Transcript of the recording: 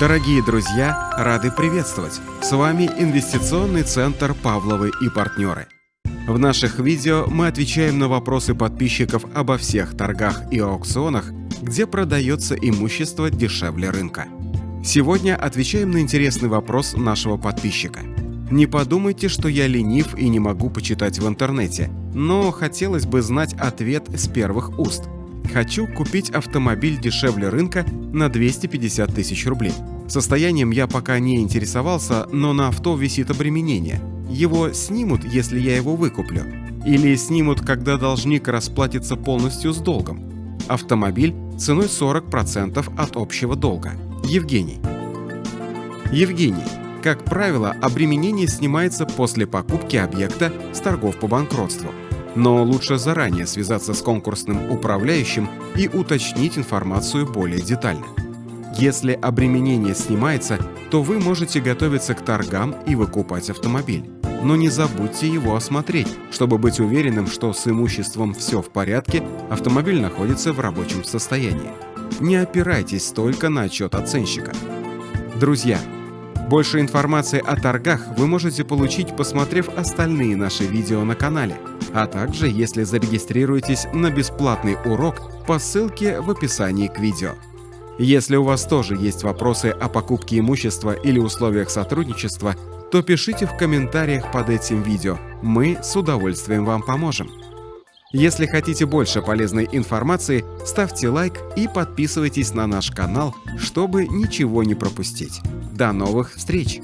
Дорогие друзья, рады приветствовать! С вами Инвестиционный центр «Павловы и партнеры». В наших видео мы отвечаем на вопросы подписчиков обо всех торгах и аукционах, где продается имущество дешевле рынка. Сегодня отвечаем на интересный вопрос нашего подписчика. Не подумайте, что я ленив и не могу почитать в интернете, но хотелось бы знать ответ с первых уст. Хочу купить автомобиль дешевле рынка на 250 тысяч рублей. Состоянием я пока не интересовался, но на авто висит обременение. Его снимут, если я его выкуплю. Или снимут, когда должник расплатится полностью с долгом. Автомобиль ценой 40% от общего долга. Евгений. Евгений. Как правило, обременение снимается после покупки объекта с торгов по банкротству. Но лучше заранее связаться с конкурсным управляющим и уточнить информацию более детально. Если обременение снимается, то вы можете готовиться к торгам и выкупать автомобиль. Но не забудьте его осмотреть, чтобы быть уверенным, что с имуществом все в порядке, автомобиль находится в рабочем состоянии. Не опирайтесь только на отчет оценщика. Друзья, больше информации о торгах вы можете получить, посмотрев остальные наши видео на канале, а также если зарегистрируетесь на бесплатный урок по ссылке в описании к видео. Если у вас тоже есть вопросы о покупке имущества или условиях сотрудничества, то пишите в комментариях под этим видео, мы с удовольствием вам поможем. Если хотите больше полезной информации, ставьте лайк и подписывайтесь на наш канал, чтобы ничего не пропустить. До новых встреч!